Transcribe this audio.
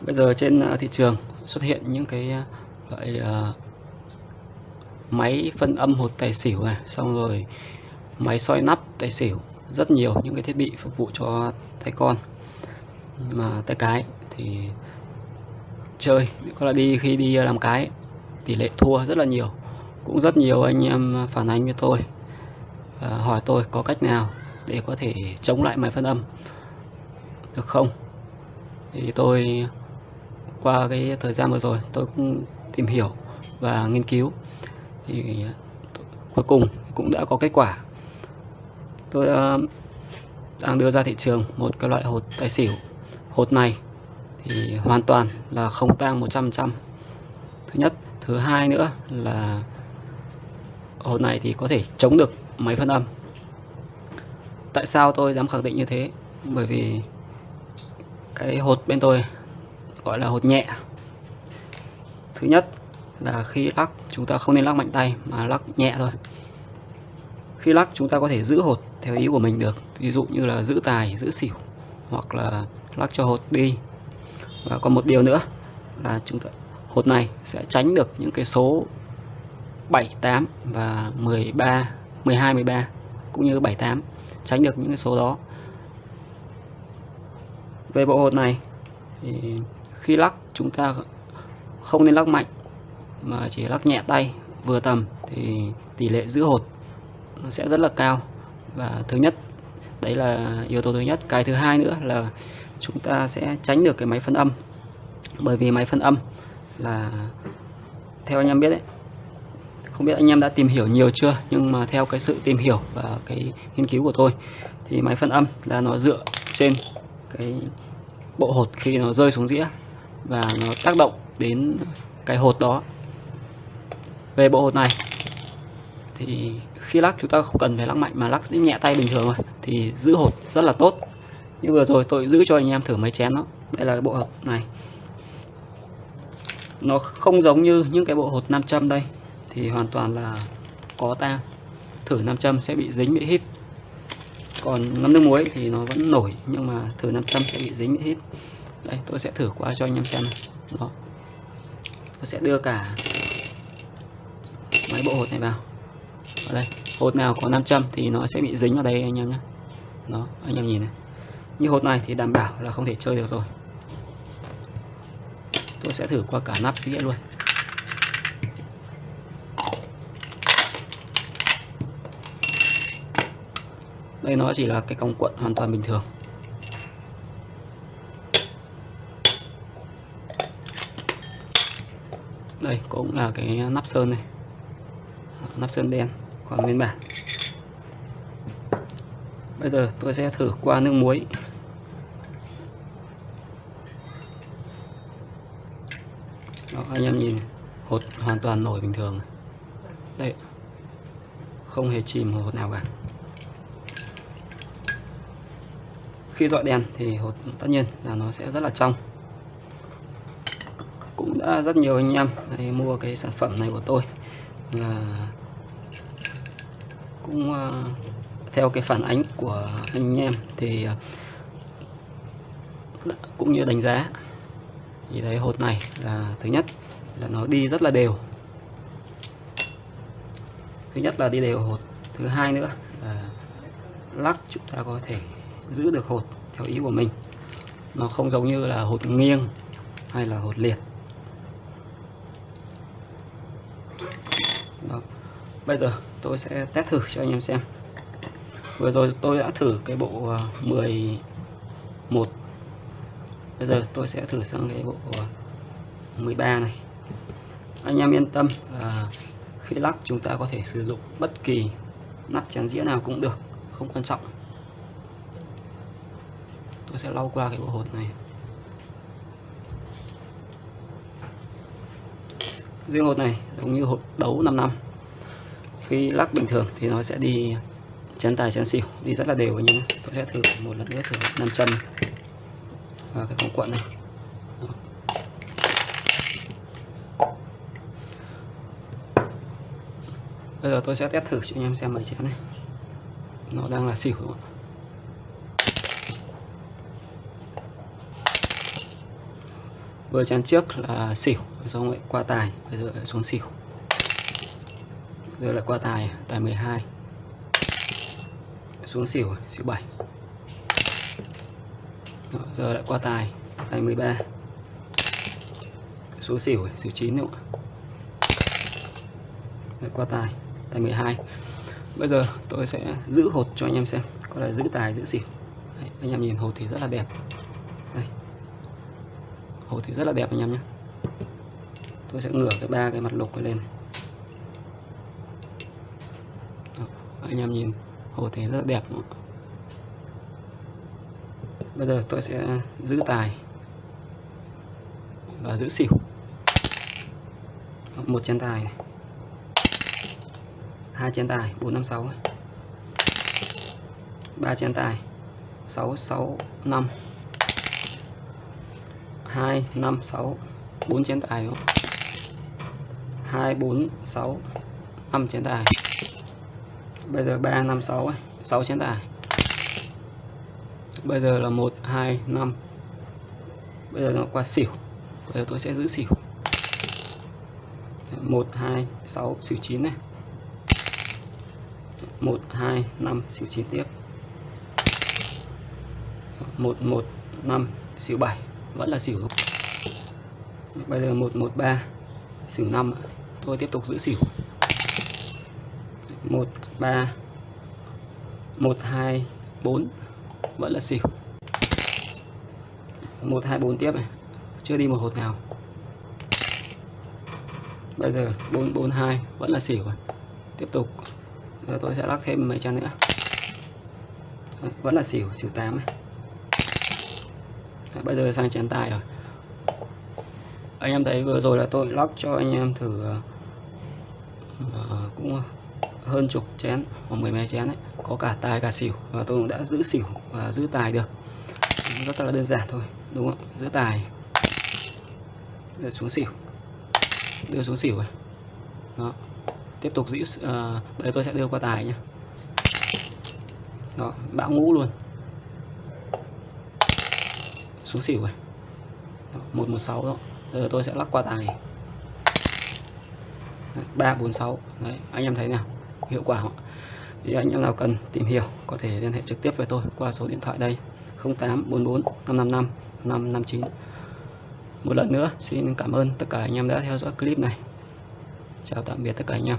bây giờ trên à, thị trường xuất hiện những cái à, loại à, máy phân âm hột tài xỉu này xong rồi máy soi nắp tài xỉu rất nhiều những cái thiết bị phục vụ cho tay con. Mà tay cái thì chơi có là đi khi đi làm cái tỷ lệ thua rất là nhiều. Cũng rất nhiều anh em phản ánh với tôi à, hỏi tôi có cách nào để có thể chống lại máy phân âm. Được không? Thì tôi qua cái thời gian vừa rồi, tôi cũng tìm hiểu và nghiên cứu. Thì à, cuối cùng cũng đã có kết quả. Tôi à, đang đưa ra thị trường một cái loại hột tài xỉu. Hột này thì hoàn toàn là không tang 100% thứ nhất. Thứ hai nữa là hột này thì có thể chống được máy phân âm. Tại sao tôi dám khẳng định như thế? Bởi vì cái hột bên tôi gọi là hột nhẹ. Thứ nhất là khi lắc, chúng ta không nên lắc mạnh tay, mà lắc nhẹ thôi. Khi lắc, chúng ta có thể giữ hột theo ý của mình được. Ví dụ như là giữ tài, giữ xỉu, hoặc là lắc cho hột đi. Và còn một điều nữa là chúng ta, hột này sẽ tránh được những cái số 7 8 và 13 12 13 cũng như 7 8 tránh được những cái số đó. Về bộ hột này thì khi lắc, chúng ta không nên lắc mạnh, mà chỉ lắc nhẹ tay, vừa tầm thì tỷ lệ giữ hột nó sẽ rất là cao. Và thứ nhất, đấy là yếu tố thứ nhất. Cái thứ hai nữa là chúng ta sẽ tránh được cái máy phân âm. Bởi vì máy phân âm là, theo anh em biết đấy, không biết anh em đã tìm hiểu nhiều chưa, nhưng mà theo cái sự tìm hiểu và cái nghiên cứu của tôi thì máy phân âm là nó dựa trên cái bộ hột khi nó rơi xuống dĩa và nó tác động đến cái hột đó. Về bộ hột này, thì khi lắc chúng ta không cần phải lắc mạnh mà lắc nhẹ tay bình thường thôi, thì giữ hột rất là tốt. Như vừa rồi tôi giữ cho anh em thử mấy chén đó. Đây là bộ hột này. Nó không giống như những cái bộ hột nam châm đây, thì hoàn toàn là có tang thử nam châm sẽ bị dính bị hít. Còn ngâm nước muối thì nó vẫn nổi, nhưng mà thử nam châm sẽ bị dính bị hít đây tôi sẽ thử qua cho anh em xem này. Đó. Tôi sẽ đưa cả mấy bộ hột này vào. Ở đây, hột nào có nam châm thì nó sẽ bị dính vào đây, anh em nhé. Đó, anh em nhìn này. Như hột này thì đảm bảo là không thể chơi được rồi. Tôi sẽ thử qua cả nắp dĩa luôn. Đây nó chỉ là cái cong cuộn hoàn toàn bình thường. Đây cũng là cái nắp sơn này. Nắp sơn đen còn nguyên bản. Bây giờ tôi sẽ thử qua nước muối. Đó, anh em nhìn hột hoàn toàn nổi bình thường. Đây không hề chìm hột nào cả. Khi dọi đèn thì hột tất nhiên là nó sẽ rất là trong cũng đã rất nhiều anh em này mua cái sản phẩm này của tôi. Là cũng uh, theo cái phản ánh của anh em thì uh, cũng như đánh giá thì thấy hột này là thứ nhất là nó đi rất là đều. Thứ nhất là đi đều hột. Thứ hai nữa là lắc chúng ta có thể giữ được hột theo ý của mình. Nó không giống như là hột nghiêng hay là hột liệt Đó bây giờ tôi sẽ test thử cho anh em xem. Vừa rồi tôi đã thử cái bộ à, 11 bây giờ tôi sẽ thử sang cái bộ à, 13 này. Anh em yên tâm là khi lắc chúng ta có thể sử dụng bất kỳ nắp chén dĩa nào cũng được, không quan trọng. Tôi sẽ lau qua cái bộ hột này. Riêng hột này giống như hột đấu 5 năm khi lắc bình thường thì nó sẽ đi chén tài chén xỉu, đi rất là đều anh em tôi sẽ thử một lần nữa, thử nam châm. Và cái con quận này. Đó. bây giờ tôi sẽ test thử cho anh em xem mấy chén này. Nó đang là xỉu đúng không? vừa chén trước là xỉu xong lại qua tài bây giờ lại xuống xỉu giờ là qua tài tài 12 xuống xỉu xỉu 7 Đó, giờ lại qua tài tài 13 xuống xỉu xỉu 9 nữa lại qua tài tài 12 bây giờ tôi sẽ giữ hột cho anh em xem có là giữ tài giữ xỉu. Đấy, anh em nhìn hột thì rất là đẹp. Đây. Hột thì rất là đẹp anh em nhé. Tôi sẽ ngửa cái ba cái mặt lục lên Đó, anh em nhìn. Hồ thì rất đẹp. Bây giờ tôi sẽ giữ tài và giữ xỉu. Một chén tài này. Hai chén tài, bốn năm sáu ba chén tài, sáu sáu, năm. Hai, năm, sáu, bốn chén tài hai, bốn, sáu, năm chén tài bây giờ ba năm sáu sáu chén tài. Bây giờ là một, hai, năm. Bây giờ nó qua xỉu. Bây giờ tôi sẽ giữ xỉu. Một, hai, sáu, xỉu chín này. Một, hai, năm, xỉu chín tiếp. Một một, năm, xỉu bảy. Vẫn là xỉu bây giờ một một, ba, xỉu năm. Tôi tiếp tục giữ xỉu một ba một hai bốn. Vẫn là xỉu. Một hai bốn tiếp này. Chưa đi một hột nào. Bây giờ bốn bốn hai vẫn là xỉu tiếp tục. Giờ tôi sẽ lắc thêm mấy chén nữa. Vẫn là xỉu xỉu tám này. Bây giờ sang chén tài rồi. Anh em thấy vừa rồi là tôi lắc cho anh em thử uh, cũng hơn chục chén hoặc mười mấy chén ấy có cả tài cả xỉu và tôi cũng đã giữ xỉu và giữ tài được. Rất là đơn giản thôi đúng không giữ tài. Đưa xuống xỉu. Đưa xuống xỉu rồi đó. Tiếp tục giữ uh, bây giờ tôi sẽ đưa qua tài nhé đó bão ngũ luôn. Xuống xỉu rồi một một sáu đó. Giờ tôi sẽ lắc qua tài. Ba bốn sáu. Đấy anh em thấy nào? Hiệu quả không? thì anh em nào cần tìm hiểu có thể liên hệ trực tiếp với tôi qua số điện thoại đây 0844 555 559 một lần nữa, xin cảm ơn tất cả anh em đã theo dõi clip này. Chào tạm biệt tất cả anh em.